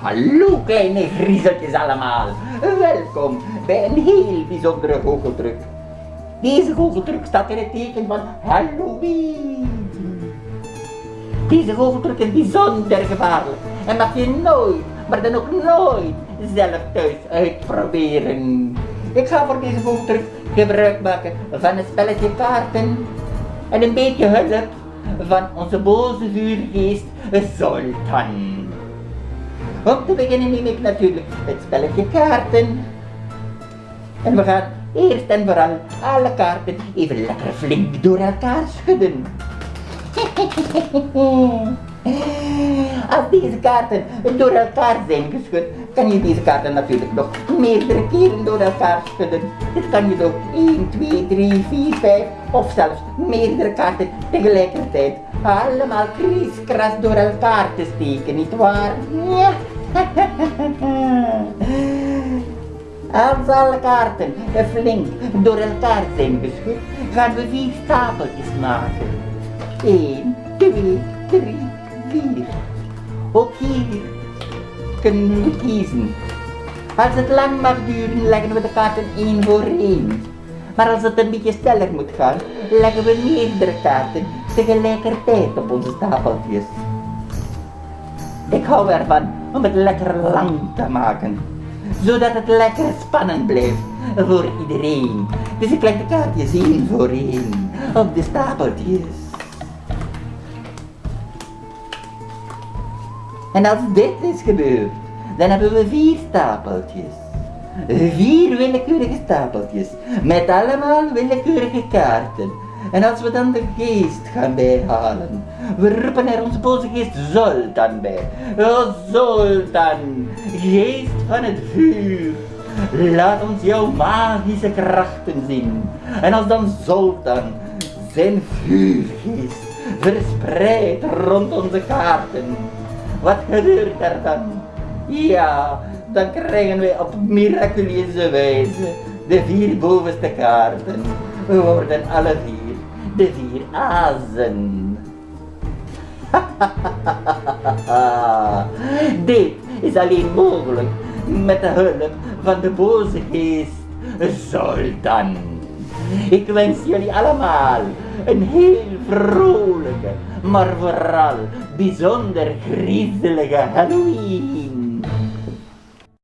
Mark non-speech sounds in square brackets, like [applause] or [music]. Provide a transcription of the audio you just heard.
Hallo kleine griezeltjes allemaal. Welkom bij een heel bijzondere goocheltruc. Deze goocheltruc staat in het teken van Halloween. Deze goocheltruc is bijzonder gevaarlijk en mag je nooit, maar dan ook nooit, zelf thuis uitproberen. Ik ga voor deze goocheltruc gebruik maken van een spelletje kaarten en een beetje hulp van onze boze vuurgeest Zoltan. Om te beginnen neem ik natuurlijk het spelletje kaarten. En we gaan eerst en vooral alle kaarten even lekker flink door elkaar schudden. [laughs] Als deze kaarten door elkaar zijn geschud, kan je deze kaarten natuurlijk nog meerdere keren door elkaar schudden. Dit kan je ook 1, 2, 3, 4, 5 of zelfs meerdere kaarten tegelijkertijd allemaal kriskras door elkaar te steken, nietwaar? Ja. [laughs] Als alle kaarten flink door elkaar zijn geschud, gaan we vier stapeltjes maken. 1, 2, 3, 4. Ook hier kunnen we kiezen. Als het lang mag duren, leggen we de kaarten één voor één. Maar als het een beetje sneller moet gaan, leggen we meerdere kaarten tegelijkertijd op onze stapeltjes. Ik hou ervan om het lekker lang te maken, zodat het lekker spannend blijft voor iedereen. Dus ik leg de kaartjes één voor één op de stapeltjes. En als dit is gebeurd, dan hebben we vier stapeltjes. Vier willekeurige stapeltjes, met allemaal willekeurige kaarten. En als we dan de geest gaan bijhalen, we roepen er onze boze geest Zoltan bij. O Zoltan, geest van het vuur, laat ons jouw magische krachten zien. En als dan Zoltan zijn vuurgeest verspreidt rond onze kaarten, wat gebeurt er dan? Ja, dan krijgen wij op miraculeuze wijze de vier bovenste kaarten. We worden alle vier de vier azen. [laughs] Dit is alleen mogelijk met de hulp van de boze geest Zoltan. [laughs] Ik wens jullie allemaal een heel vrolijke, maar vooral bijzonder griezelige Halloween.